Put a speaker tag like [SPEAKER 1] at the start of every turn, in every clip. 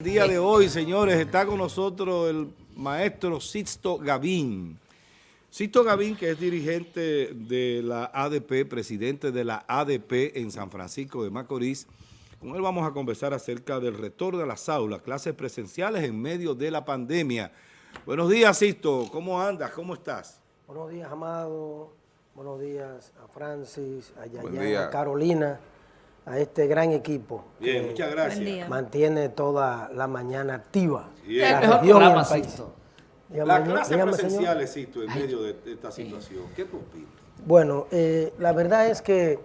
[SPEAKER 1] El día de hoy, señores, está con nosotros el maestro Sixto Gavín. Sixto Gavín, que es dirigente de la ADP, presidente de la ADP en San Francisco de Macorís. Con él vamos a conversar acerca del retorno de las aulas, clases presenciales en medio de la pandemia. Buenos días, Sixto. ¿Cómo andas? ¿Cómo estás?
[SPEAKER 2] Buenos días, Amado. Buenos días a Francis, a Yaya, a Carolina a este gran equipo.
[SPEAKER 1] Bien, muchas gracias.
[SPEAKER 2] Mantiene toda la mañana activa.
[SPEAKER 1] La
[SPEAKER 2] región
[SPEAKER 1] y el país. La clase presencial existe en medio de esta situación. ¿Qué tú opinas?
[SPEAKER 2] Bueno, eh, la verdad es que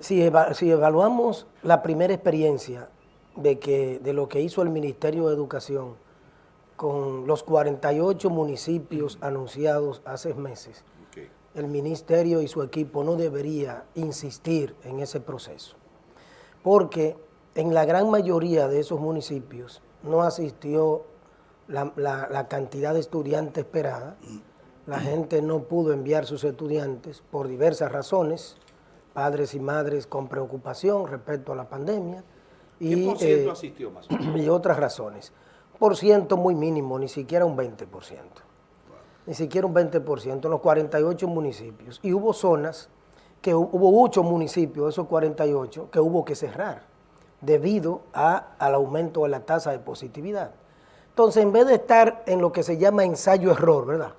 [SPEAKER 2] si, si, evaluamos la primera experiencia de, que, de lo que hizo el Ministerio de Educación con los 48 municipios anunciados hace meses, el ministerio y su equipo no debería insistir en ese proceso, porque en la gran mayoría de esos municipios no asistió la, cantidad de estudiantes esperada, la gente no pudo enviar sus estudiantes por diversas razones, padres y madres con preocupación respecto a la pandemia.
[SPEAKER 1] ¿Qué y, por ciento eh, asistió más
[SPEAKER 2] Y otras razones. Por ciento muy mínimo, ni siquiera un 20% ni siquiera un 20% en los 48 municipios. Y hubo zonas, que hubo 8 municipios, esos 48, que hubo que cerrar debido al aumento de la tasa de positividad. Entonces, en vez de estar en lo que se llama ensayo-error, ¿verdad?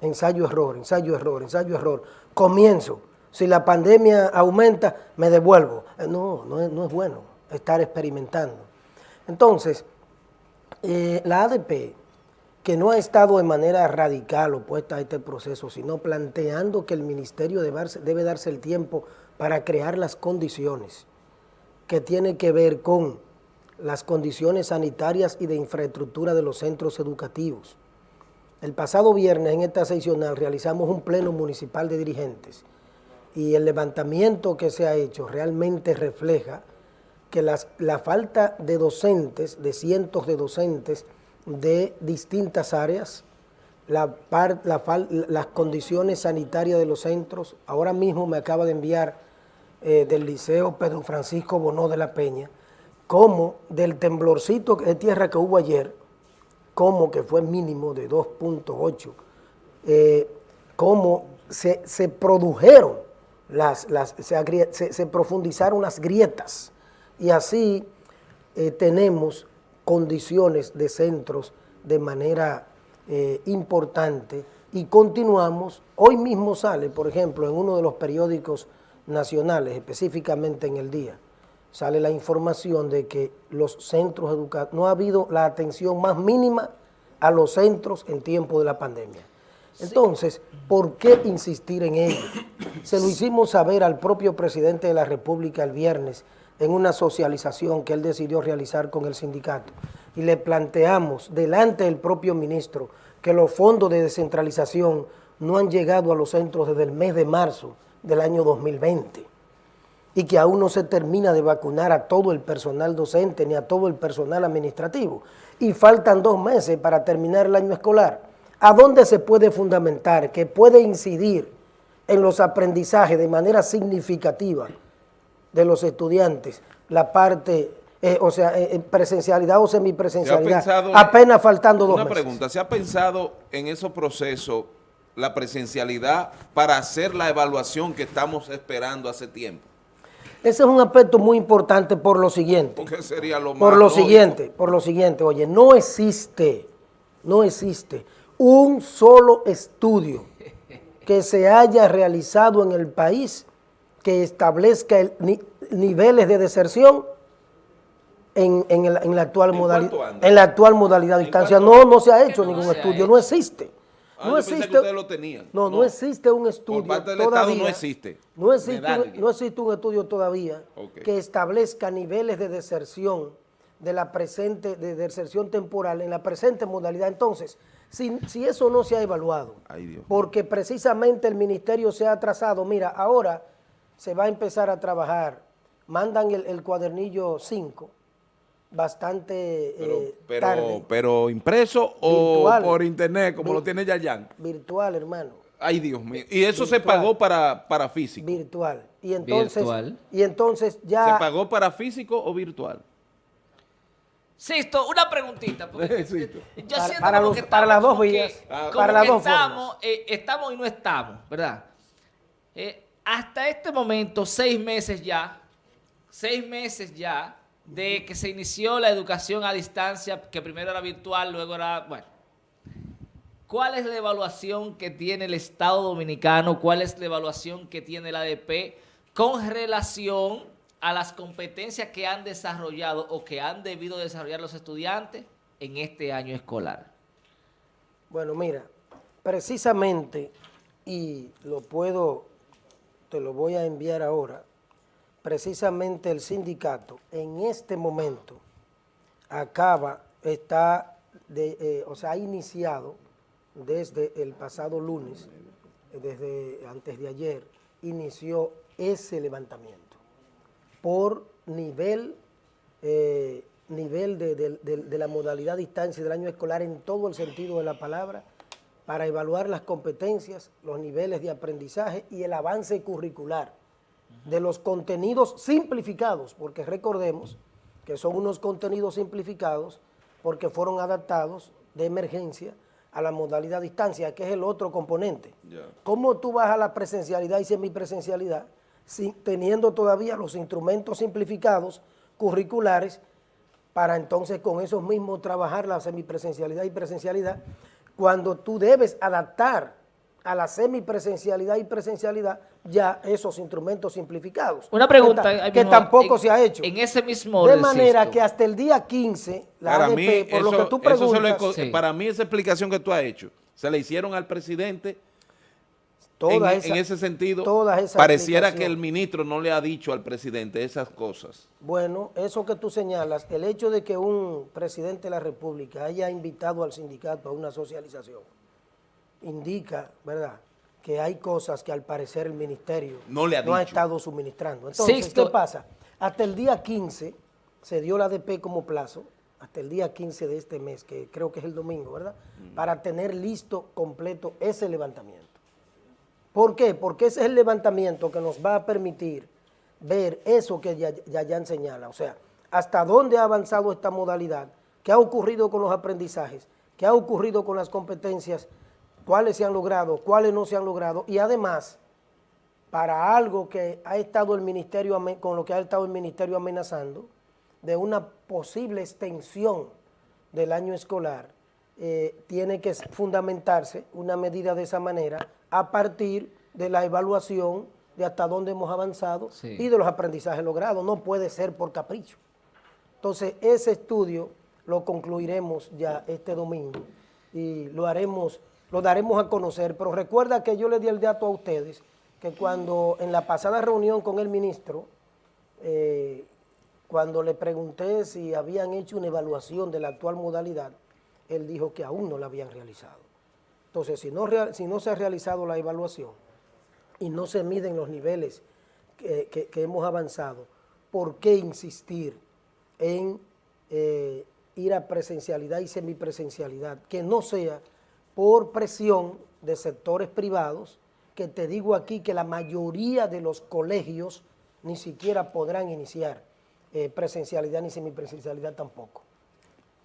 [SPEAKER 2] Ensayo-error, ensayo-error, ensayo-error, comienzo. Si la pandemia aumenta, me devuelvo. Eh, no, no es, no es bueno estar experimentando. Entonces, eh, la ADP que no ha estado de manera radical opuesta a este proceso, sino planteando que el ministerio debe darse, el tiempo para crear las condiciones que tiene que ver con las condiciones sanitarias y de infraestructura de los centros educativos. El pasado viernes en esta seccional realizamos un pleno municipal de dirigentes y el levantamiento que se ha hecho realmente refleja que la falta de docentes, de cientos de docentes, de distintas áreas, la las condiciones sanitarias de los centros. Ahora mismo me acaba de enviar eh, del Liceo Pedro Francisco Bonó de la Peña, como del temblorcito de tierra que hubo ayer, como que fue mínimo de 2.8, eh, como se, produjeron, las, las se, profundizaron las grietas y así eh, tenemos condiciones de centros de manera eh, importante y continuamos, hoy mismo sale, por ejemplo, en uno de los periódicos nacionales, específicamente en el día, sale la información de que los centros educativos, no ha habido la atención más mínima a los centros en tiempo de la pandemia. Entonces, ¿por qué insistir en ello? Se lo hicimos saber al propio presidente de la República el viernes, en una socialización que él decidió realizar con el sindicato. Y le planteamos delante del propio ministro que los fondos de descentralización no han llegado a los centros desde el mes de marzo del año 2020 y que aún no se termina de vacunar a todo el personal docente ni a todo el personal administrativo. Y faltan dos meses para terminar el año escolar. ¿A dónde se puede fundamentar que puede incidir en los aprendizajes de manera significativa de los estudiantes la parte, eh, o sea, eh, presencialidad o semipresencialidad, apenas faltando dos
[SPEAKER 1] Una pregunta, ¿se ha pensado en esos procesos la presencialidad para hacer la evaluación que estamos esperando hace tiempo?
[SPEAKER 2] Ese es un aspecto muy importante por lo siguiente.
[SPEAKER 1] ¿Qué sería lo más
[SPEAKER 2] Por lo siguiente, por lo siguiente, oye, no existe, no existe un solo estudio que se haya realizado en el país que establezca niveles de deserción en, la actual modalidad en la actual modalidad de distancia. No, no se ha hecho ningún estudio, no existe.
[SPEAKER 1] Ah, no existe, lo tenían.
[SPEAKER 2] No, no, existe un estudio
[SPEAKER 1] todavía. no existe.
[SPEAKER 2] No existe, un, no existe un estudio todavía que establezca niveles de deserción de la presente, de deserción temporal en la presente modalidad. Entonces, si, si eso no se ha evaluado, porque precisamente el ministerio se ha atrasado, mira, ahora se va a empezar a trabajar, mandan el, cuadernillo 5, bastante
[SPEAKER 1] pero,
[SPEAKER 2] eh,
[SPEAKER 1] pero,
[SPEAKER 2] tarde.
[SPEAKER 1] ¿Pero impreso o por internet, como lo tiene Yayan?
[SPEAKER 2] Virtual, hermano.
[SPEAKER 1] Ay, Dios mío. ¿Y eso se pagó para, para físico?
[SPEAKER 2] Virtual. Y entonces, Y entonces ya...
[SPEAKER 1] ¿Se pagó para físico o virtual?
[SPEAKER 3] Sisto, una preguntita. Porque. Yo
[SPEAKER 2] Para-
[SPEAKER 3] siento
[SPEAKER 2] para
[SPEAKER 3] como
[SPEAKER 2] los-
[SPEAKER 3] que
[SPEAKER 2] para las dos vías,
[SPEAKER 3] como
[SPEAKER 2] para las dos
[SPEAKER 3] estamos, eh, estamos y no estamos, ¿verdad? Eh, hasta este momento, seis meses ya, seis meses ya, de que se inició la educación a distancia, que primero era virtual, luego era, bueno. ¿Cuál es la evaluación que tiene el Estado Dominicano? ¿Cuál es la evaluación que tiene la ADP con relación a las competencias que han desarrollado o que han debido desarrollar los estudiantes en este año escolar?
[SPEAKER 2] Bueno, mira, precisamente, y lo puedo, te lo voy a enviar ahora, precisamente el sindicato en este momento acaba, está, eh, o sea, ha iniciado desde el pasado lunes, desde antes de ayer, inició ese levantamiento por nivel, eh, nivel de, de- de- de la modalidad distancia del año escolar en todo el sentido de la palabra, para evaluar las competencias, los niveles de aprendizaje y el avance curricular de los contenidos simplificados, porque recordemos que son unos contenidos simplificados porque fueron adaptados de emergencia a la modalidad distancia, que es el otro componente. ¿Cómo tú vas a la presencialidad y semipresencialidad sin- teniendo todavía los instrumentos simplificados curriculares para entonces con esos mismos trabajar la semipresencialidad y presencialidad cuando tú debes adaptar a la semipresencialidad y presencialidad ya esos instrumentos simplificados.
[SPEAKER 3] Una pregunta.
[SPEAKER 2] Que, tampoco
[SPEAKER 3] en-
[SPEAKER 2] se ha hecho.
[SPEAKER 3] En ese mismo
[SPEAKER 2] de manera que hasta el día 15, la
[SPEAKER 1] para
[SPEAKER 2] ADP,
[SPEAKER 1] mí,
[SPEAKER 2] por
[SPEAKER 1] eso,
[SPEAKER 2] lo que tú
[SPEAKER 1] eso se lo
[SPEAKER 2] preguntas,
[SPEAKER 3] Sí.
[SPEAKER 1] para mí esa explicación que tú has hecho, se le hicieron al presidente en,
[SPEAKER 2] toda
[SPEAKER 1] en
[SPEAKER 2] esa-
[SPEAKER 1] ese sentido,
[SPEAKER 2] todas esas
[SPEAKER 1] pareciera que el ministro no le ha dicho al presidente esas cosas.
[SPEAKER 2] Bueno, eso que tú señalas, el hecho de que un presidente de la República haya invitado al sindicato a una socialización, indica, ¿verdad?, que hay cosas que al parecer el ministerio
[SPEAKER 1] No le ha
[SPEAKER 2] estado suministrando. Entonces,
[SPEAKER 3] Sixto-
[SPEAKER 2] ¿qué pasa? Hasta el día 15 se dio la ADP como plazo, hasta el día 15 de este mes, que creo que es el domingo, ¿verdad?, para tener listo, completo ese levantamiento. ¿Por qué? Porque ese es el levantamiento que nos va a permitir ver eso que ya- Yayan señala, o sea, hasta dónde ha avanzado esta modalidad, qué ha ocurrido con los aprendizajes, qué ha ocurrido con las competencias, cuáles se han logrado, cuáles no se han logrado, y además, para algo que ha estado el ministerio, con lo que ha estado el ministerio amenazando, de una posible extensión del año escolar, eh, tiene que fundamentarse una medida de esa manera a partir de la evaluación de hasta dónde hemos avanzado
[SPEAKER 3] Sí.
[SPEAKER 2] y de los aprendizajes logrados. No puede ser por capricho. Entonces, ese estudio lo concluiremos ya este domingo y lo haremos, lo daremos a conocer. Pero recuerda que yo le di el dato a ustedes que cuando en la pasada reunión con el ministro, eh, cuando le pregunté si habían hecho una evaluación de la actual modalidad, él dijo que aún no la habían realizado. Entonces, si no, se ha realizado la evaluación y no se miden los niveles que hemos avanzado, ¿por qué insistir en eh, ir a presencialidad y semipresencialidad? Que no sea por presión de sectores privados, que te digo aquí que la mayoría de los colegios ni siquiera podrán iniciar eh, presencialidad ni semipresencialidad tampoco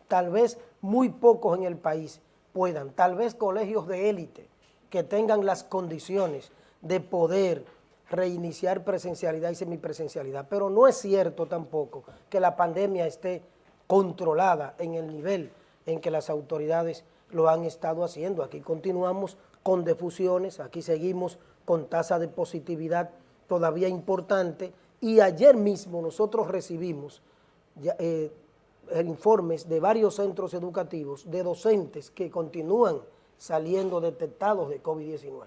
[SPEAKER 2] tal vez muy pocos en el país puedan, tal vez colegios de élite que tengan las condiciones de poder reiniciar presencialidad y semipresencialidad, pero no es cierto tampoco que la pandemia esté controlada en el nivel en que las autoridades lo han estado haciendo. Aquí continuamos con defusiones, aquí seguimos con tasa de positividad todavía importante y ayer mismo nosotros recibimos eh, informes de varios centros educativos de docentes que continúan saliendo detectados de COVID-19.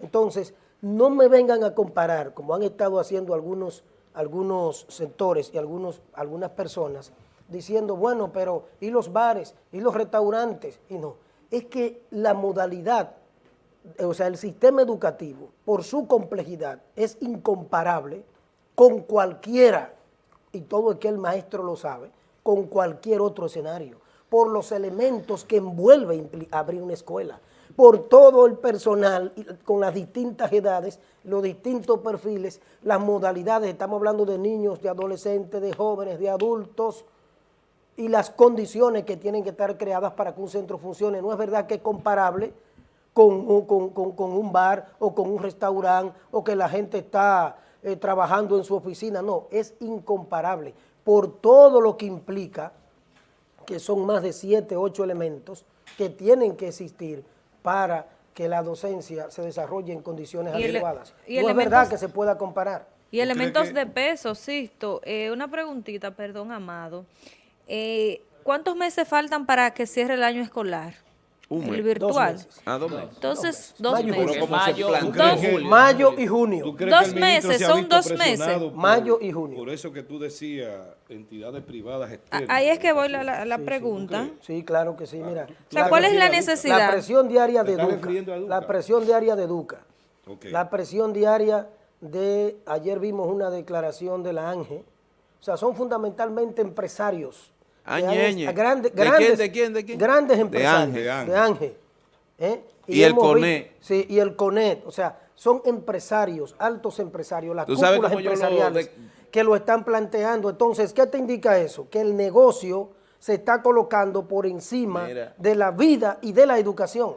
[SPEAKER 2] Entonces, no me vengan a comparar, como han estado haciendo algunos, algunos sectores y algunos, algunas personas, diciendo, bueno, pero ¿y los bares? ¿Y los restaurantes? Y no, es que la modalidad, o sea, el sistema educativo, por su complejidad, es incomparable con cualquiera, y todo el que el maestro lo sabe, con cualquier otro escenario, por los elementos que envuelve abrir una escuela, por todo el personal con las distintas edades, los distintos perfiles, las modalidades, estamos hablando de niños, de adolescentes, de jóvenes, de adultos, y las condiciones que tienen que estar creadas para que un centro funcione. No es verdad que es comparable con, un bar o con un restaurante o que la gente está eh, trabajando en su oficina. No, es incomparable por todo lo que implica, que son más de siete, ocho elementos que tienen que existir para que la docencia se desarrolle en condiciones adecuadas. no es verdad que se pueda comparar.
[SPEAKER 4] Y elementos de peso, Sisto, eh, una preguntita, perdón, Amado. Eh, ¿Cuántos meses faltan para que cierre el año escolar? El virtual.
[SPEAKER 1] Ah, dos meses.
[SPEAKER 4] Entonces, dos meses.
[SPEAKER 3] Mayo,
[SPEAKER 2] mayo y junio.
[SPEAKER 4] Dos meses, son dos meses.
[SPEAKER 2] mayo y junio.
[SPEAKER 1] Por eso que tú decías entidades privadas
[SPEAKER 4] externas. Ahí es que voy la, la, pregunta.
[SPEAKER 2] Sí, claro que sí, mira.
[SPEAKER 4] ¿cuál es la necesidad?
[SPEAKER 2] La presión diaria de Duca. La presión diaria de Duca. La presión diaria de, ayer vimos una declaración de la ANGE. O sea, son fundamentalmente empresarios
[SPEAKER 5] Añeñe.
[SPEAKER 2] Grandes,
[SPEAKER 5] ¿De, quién, ¿De quién?
[SPEAKER 2] Grandes empresarios.
[SPEAKER 5] De
[SPEAKER 2] Ángel. ¿eh?
[SPEAKER 5] Y, el CONET.
[SPEAKER 2] Sí, y el CONET. O sea, son empresarios, altos empresarios, las cúpulas empresariales que lo están planteando. Entonces, ¿qué te indica eso? Que el negocio se está colocando por encima de la vida y de la educación.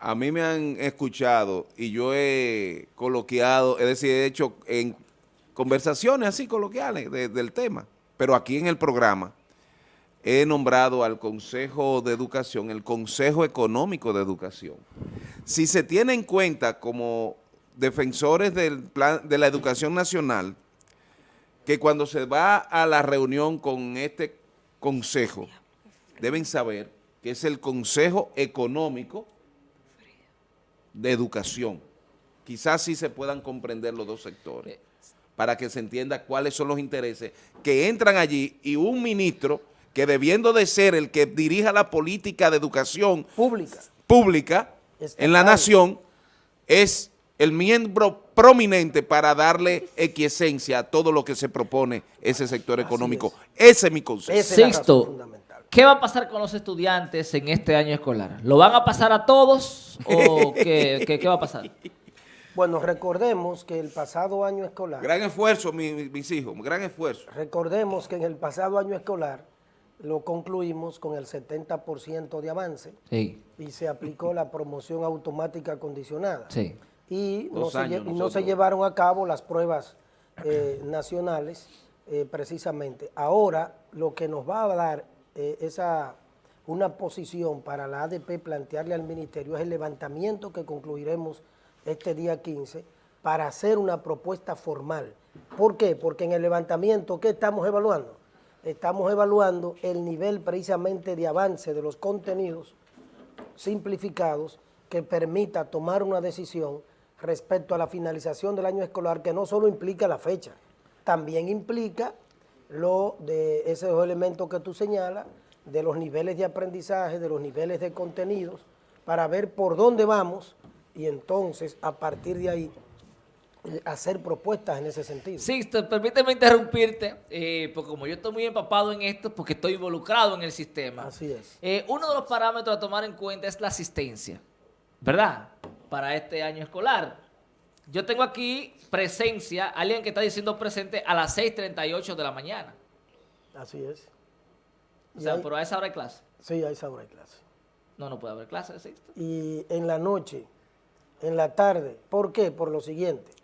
[SPEAKER 5] A mí me han escuchado y yo he coloquiado, es decir, he hecho en conversaciones así coloquiales del tema, pero aquí en el programa, he nombrado al Consejo de Educación, el Consejo Económico de Educación. Si se tiene en cuenta como defensores del plan de la educación nacional, que cuando se va a la reunión con este consejo, deben saber que es el Consejo Económico de Educación. Quizás sí se puedan comprender los dos sectores, para que se entienda cuáles son los intereses que entran allí y un ministro que debiendo de ser el que dirija la política de educación
[SPEAKER 2] pública,
[SPEAKER 5] pública en la nación, es el miembro prominente para darle equiesencia a todo lo que se propone ese sector económico. Ese es mi concepto.
[SPEAKER 3] Sexto, ¿qué va a pasar con los estudiantes en este año escolar? ¿Lo van a pasar a todos o qué, va a pasar?
[SPEAKER 2] Bueno, recordemos que el pasado año escolar...
[SPEAKER 5] Gran esfuerzo, mis hijos, gran esfuerzo.
[SPEAKER 2] Recordemos que en el pasado año escolar lo concluimos con el 70% de avance y se aplicó la promoción automática condicionada. Y no, se, llevaron a cabo las pruebas eh, nacionales eh, precisamente. Ahora lo que nos va a dar eh, esa una posición para la ADP plantearle al ministerio es el levantamiento que concluiremos este día 15 para hacer una propuesta formal. ¿Por qué? Porque en el levantamiento, ¿qué estamos evaluando? Estamos evaluando el nivel precisamente de avance de los contenidos simplificados que permita tomar una decisión respecto a la finalización del año escolar que no solo implica la fecha, también implica lo de esos elementos que tú señalas, de los niveles de aprendizaje, de los niveles de contenidos, para ver por dónde vamos y entonces a partir de ahí hacer propuestas en ese sentido.
[SPEAKER 3] Sixto, permíteme interrumpirte, eh, porque como yo estoy muy empapado en esto, porque estoy involucrado en el sistema.
[SPEAKER 2] Así es.
[SPEAKER 3] Eh, uno de los parámetros a tomar en cuenta es la asistencia, ¿verdad? Para este año escolar. Yo tengo aquí presencia, alguien que está diciendo presente a las 6.38 de la mañana.
[SPEAKER 2] Así es.
[SPEAKER 3] O sea, pero a esa hora hay clase.
[SPEAKER 2] Sí, a esa hora hay clase.
[SPEAKER 3] No, no puede haber clase, Sixto.
[SPEAKER 2] Y en la noche, en la tarde, ¿por qué? Por lo siguiente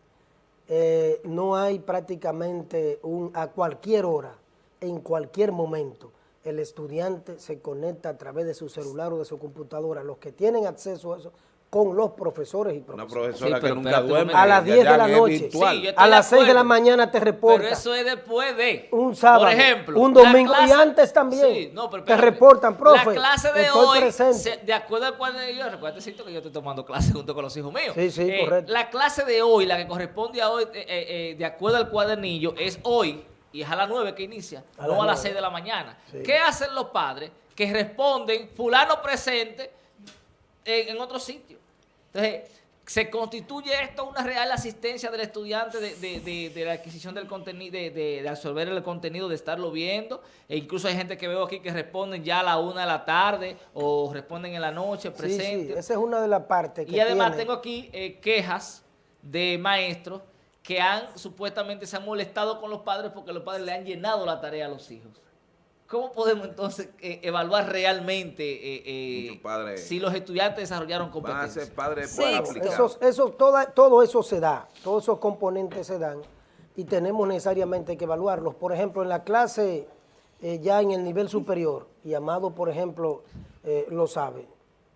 [SPEAKER 2] eh, no hay prácticamente un, a cualquier hora, en cualquier momento, el estudiante se conecta a través de su celular o de su computadora. Los que tienen acceso a eso con los profesores y profesores.
[SPEAKER 5] Una profesora que nunca duerme.
[SPEAKER 2] A las 10 de la noche. a las 6 de la mañana te reporta.
[SPEAKER 3] Pero eso es después de.
[SPEAKER 2] Un sábado. Por ejemplo. Un domingo. y antes también. te reportan, profe.
[SPEAKER 3] La clase de hoy, de acuerdo al cuadernillo, recuerda que yo estoy tomando clase junto con los hijos míos.
[SPEAKER 2] Sí, sí, eh, correcto.
[SPEAKER 3] La clase de hoy, la que corresponde a hoy, eh, eh, de acuerdo al cuadernillo, es hoy y es a las 9 que inicia, no a las 6 de la mañana. ¿Qué hacen los padres? Que responden, fulano presente en otro sitio. Entonces, se constituye esto una real asistencia del estudiante de, la adquisición del contenido, de, absorber el contenido, de estarlo viendo. E incluso hay gente que veo aquí que responden ya a la una de la tarde o responden en la noche, presente.
[SPEAKER 2] Sí, esa es una de las partes
[SPEAKER 3] que Y además tengo aquí eh, quejas de maestros que han supuestamente se han molestado con los padres porque los padres le han llenado la tarea a los hijos. ¿Cómo podemos entonces eh, evaluar realmente eh, eh, si los estudiantes desarrollaron competencias?
[SPEAKER 5] padres
[SPEAKER 2] sí, eso, eso, todo eso se da, todos esos componentes se dan y tenemos necesariamente que evaluarlos. Por ejemplo, en la clase ya en el nivel superior, y Amado, por ejemplo, lo sabe,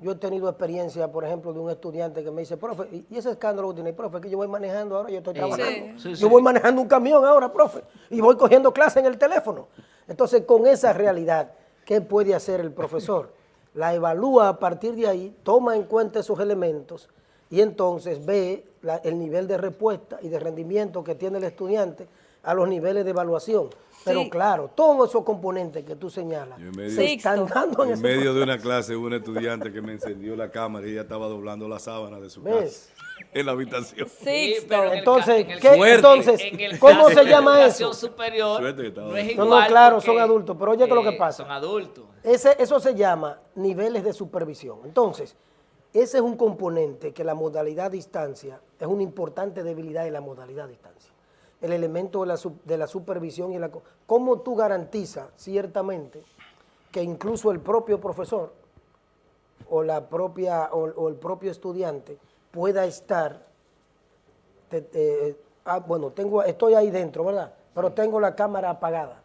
[SPEAKER 2] yo he tenido experiencia, por ejemplo, de un estudiante que me dice, profe, y ese escándalo que tiene, profe, que yo voy manejando ahora, yo estoy trabajando. yo voy manejando un camión ahora, profe, y voy cogiendo clase en el teléfono. Entonces, con esa realidad, ¿qué puede hacer el profesor? La evalúa a partir de ahí, toma en cuenta esos elementos y entonces ve el nivel de respuesta y de rendimiento que tiene el estudiante a los niveles de evaluación. Pero claro, todos esos componentes que tú señalas se están dando
[SPEAKER 1] en, en medio de una clase un estudiante que me encendió la cámara y ella estaba doblando la sábana de su casa en la habitación.
[SPEAKER 2] Sí, pero entonces, ¿qué, entonces ¿cómo se llama eso?
[SPEAKER 3] superior
[SPEAKER 2] no, es igual no, claro, son adultos, pero oye, ¿qué es lo que pasa?
[SPEAKER 3] Son adultos.
[SPEAKER 2] Ese, eso se llama niveles de supervisión. Entonces, ese es un componente que la modalidad distancia es una importante debilidad de la modalidad distancia el elemento de la, de la supervisión y la... ¿Cómo tú garantizas ciertamente que incluso el propio profesor o, la propia, o, el propio estudiante pueda estar... ah, bueno, tengo, estoy ahí dentro, ¿verdad? Pero tengo la cámara apagada.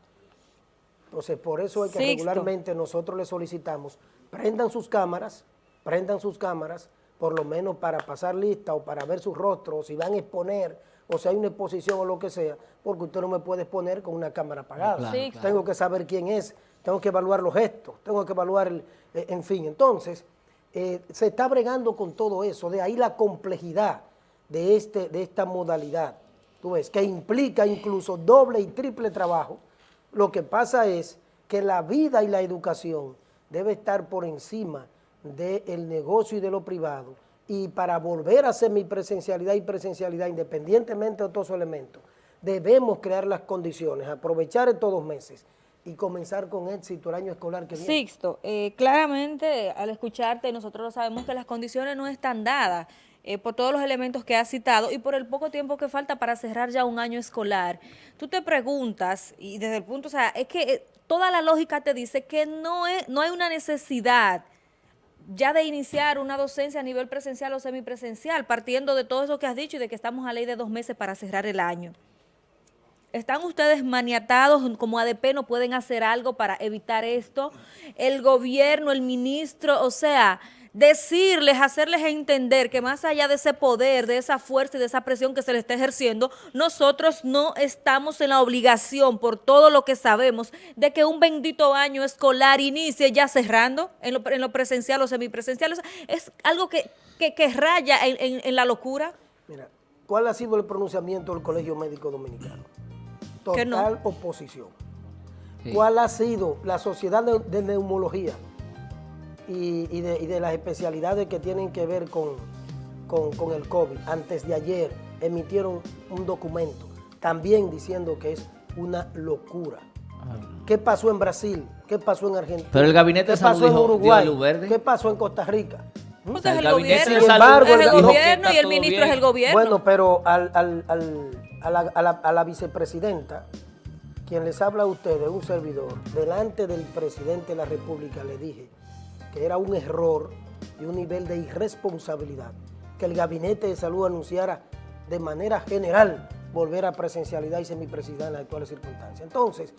[SPEAKER 2] Entonces, por eso es que regularmente nosotros le solicitamos, prendan sus cámaras, prendan sus cámaras, por lo menos para pasar lista o para ver sus rostros, si van a exponer o si hay una exposición o lo que sea, porque usted no me puede exponer con una cámara apagada. Tengo que saber quién es, tengo que evaluar los gestos, tengo que evaluar, el, eh, en fin. Entonces, eh, se está bregando con todo eso, de ahí la complejidad de, este, de esta modalidad, tú ves, que implica incluso doble y triple trabajo. Lo que pasa es que la vida y la educación debe estar por encima del negocio y de lo privado y para volver a semipresencialidad y presencialidad, independientemente de todos esos elementos, debemos crear las condiciones, aprovechar estos dos meses y comenzar con éxito el año escolar que viene.
[SPEAKER 4] Sixto, eh, claramente al escucharte nosotros sabemos que las condiciones no están dadas eh, por todos los elementos que has citado y por el poco tiempo que falta para cerrar ya un año escolar. Tú te preguntas, y desde el punto, o sea, es que eh, toda la lógica te dice que no, es, no hay una necesidad ya de iniciar una docencia a nivel presencial o semipresencial, partiendo de todo eso que has dicho y de que estamos a ley de dos meses para cerrar el año. ¿Están ustedes maniatados como ADP? ¿No pueden hacer algo para evitar esto? El gobierno, el ministro, o sea decirles, hacerles entender que más allá de ese poder, de esa fuerza y de esa presión que se le está ejerciendo, nosotros no estamos en la obligación, por todo lo que sabemos, de que un bendito año escolar inicie ya cerrando en lo, presencial o semipresencial. es algo que, raya en, la locura.
[SPEAKER 2] Mira, ¿cuál ha sido el pronunciamiento del Colegio Médico Dominicano? Total oposición. ¿Cuál ha sido la Sociedad de Neumología? Y, de, las especialidades que tienen que ver con, con, el COVID. Antes de ayer emitieron un documento también diciendo que es una locura. ¿Qué pasó en Brasil? ¿Qué pasó en Argentina?
[SPEAKER 3] Pero el gabinete
[SPEAKER 2] de
[SPEAKER 3] salud
[SPEAKER 2] en Uruguay? ¿Qué pasó en Costa Rica?
[SPEAKER 4] ¿Mm? el, gobierno, es el gobierno y el ministro es el gobierno.
[SPEAKER 2] Bueno, pero al, al, a, la, a, la, a, la, vicepresidenta, quien les habla a ustedes, un servidor, delante del presidente de la República le dije que era un error y un nivel de irresponsabilidad que el Gabinete de Salud anunciara de manera general volver a presencialidad y semipresencialidad en las actuales circunstancias. Entonces,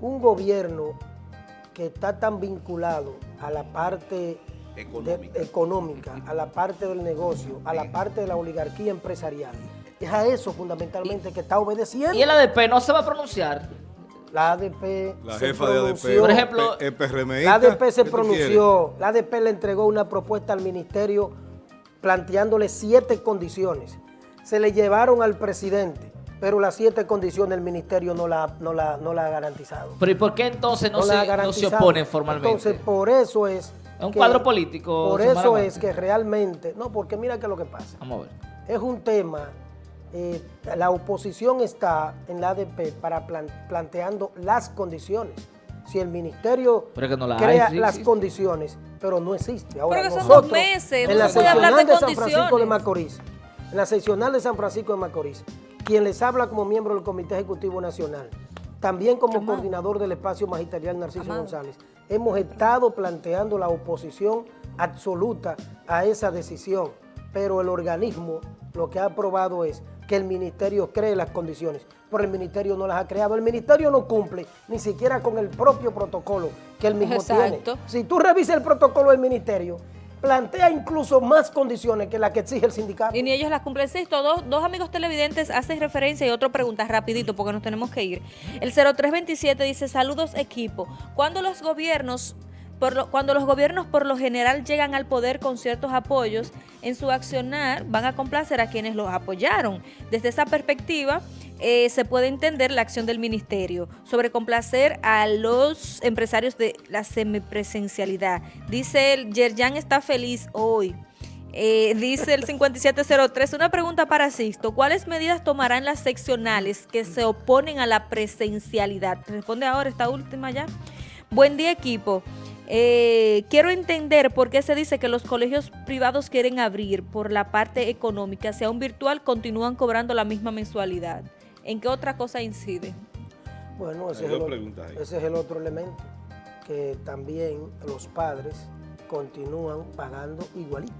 [SPEAKER 2] un gobierno que está tan vinculado a la parte económica, a la parte del negocio, a la parte de la oligarquía empresarial, es a eso fundamentalmente que está obedeciendo.
[SPEAKER 3] ¿Y el ADP no se va a pronunciar?
[SPEAKER 2] La ADP
[SPEAKER 1] la jefa de ADP,
[SPEAKER 3] por ejemplo,
[SPEAKER 2] la ADP se pronunció, la ADP le entregó una propuesta al ministerio planteándole siete condiciones. Se le llevaron al presidente, pero las siete condiciones el ministerio no la, no la, no la ha garantizado.
[SPEAKER 3] ¿Pero y por qué entonces no, se, no se oponen formalmente?
[SPEAKER 2] Entonces, por eso es...
[SPEAKER 3] Es un cuadro político.
[SPEAKER 2] Por eso es que realmente... No, porque mira que lo que pasa.
[SPEAKER 3] Vamos a ver.
[SPEAKER 2] Es un tema eh, la oposición está en la ADP para planteando las condiciones. Si el ministerio crea las condiciones, pero no existe. Ahora
[SPEAKER 4] pero nosotros, dos meses,
[SPEAKER 2] en la seccional de, San Francisco de Macorís, en la seccional de San Francisco de Macorís, quien les habla como miembro del Comité Ejecutivo Nacional, también como
[SPEAKER 4] Amado.
[SPEAKER 2] coordinador del espacio magisterial Narciso
[SPEAKER 4] Amado.
[SPEAKER 2] González, hemos estado planteando la oposición absoluta a esa decisión, pero el organismo lo que ha aprobado es que el ministerio cree las condiciones, pero el ministerio no las ha creado. El ministerio no cumple ni siquiera con el propio protocolo que el mismo
[SPEAKER 4] Exacto.
[SPEAKER 2] tiene. Si tú revisas el protocolo del ministerio, plantea incluso más condiciones que las que exige el sindicato.
[SPEAKER 4] Y ni ellos las cumplen. Sisto, dos, dos amigos televidentes hacen referencia y otro pregunta rapidito porque nos tenemos que ir. El 0327 dice, saludos equipo. Cuando los gobiernos... Cuando los gobiernos por lo general llegan al poder con ciertos apoyos, en su accionar van a complacer a quienes los apoyaron. Desde esa perspectiva, eh, se puede entender la acción del ministerio sobre complacer a los empresarios de la semipresencialidad. Dice el Yerjan está feliz hoy. Eh, dice el 5703, una pregunta para Sisto. ¿Cuáles medidas tomarán las seccionales que se oponen a la presencialidad? Responde ahora esta última ya. Buen día equipo. Eh, quiero entender por qué se dice que los colegios privados quieren abrir por la parte económica, si aún virtual continúan cobrando la misma mensualidad. ¿En qué otra cosa incide?
[SPEAKER 2] Bueno, ese es, el, ese es el otro elemento, que también los padres continúan pagando igualito.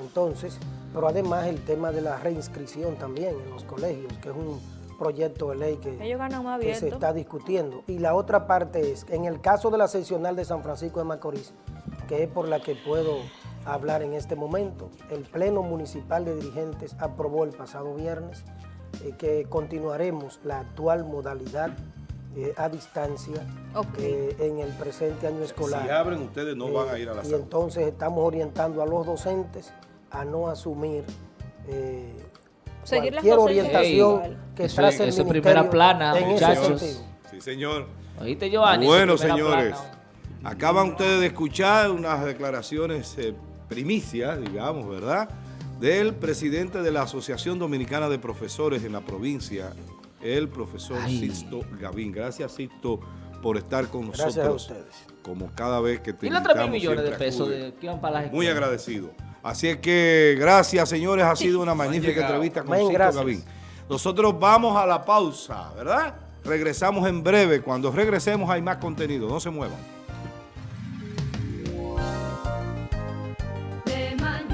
[SPEAKER 2] Entonces, pero además el tema de la reinscripción también en los colegios, que es un proyecto de ley que,
[SPEAKER 4] Ellos ganan más
[SPEAKER 2] que se está discutiendo. Y la otra parte es, en el caso de la seccional de San Francisco de Macorís, que es por la que puedo hablar en este momento, el Pleno Municipal de Dirigentes aprobó el pasado viernes eh, que continuaremos la actual modalidad eh, a distancia eh, en el presente año escolar.
[SPEAKER 1] Si abren, ustedes no
[SPEAKER 2] Eh,
[SPEAKER 1] van a ir a la
[SPEAKER 2] Y entonces estamos orientando a los docentes a no asumir eh,
[SPEAKER 4] Seguir las
[SPEAKER 2] cualquier orientación
[SPEAKER 4] igual.
[SPEAKER 2] que
[SPEAKER 3] Eso
[SPEAKER 2] trace el
[SPEAKER 3] es primera plana, muchachos.
[SPEAKER 1] Sí, señor.
[SPEAKER 3] Oíste, Giovanni.
[SPEAKER 1] Bueno, señores,
[SPEAKER 3] plana.
[SPEAKER 1] acaban ustedes de escuchar unas declaraciones eh, primicias, digamos, ¿verdad? Del presidente de la Asociación Dominicana de Profesores en la provincia, el profesor
[SPEAKER 3] Ay.
[SPEAKER 1] Sixto Gavín. Gracias, Sixto, por estar con
[SPEAKER 2] Gracias a
[SPEAKER 1] nosotros.
[SPEAKER 2] ustedes.
[SPEAKER 1] Como cada vez que te
[SPEAKER 3] Y los 3 mil millones de pesos de, que iban para las
[SPEAKER 1] Muy
[SPEAKER 3] escuelas.
[SPEAKER 1] agradecido. Así es que gracias, señores. Ha sido una magnífica entrevista con
[SPEAKER 2] gracias.
[SPEAKER 1] Gavín. Nosotros vamos a la pausa, ¿verdad? Regresamos en breve. Cuando regresemos hay más contenido. No se muevan.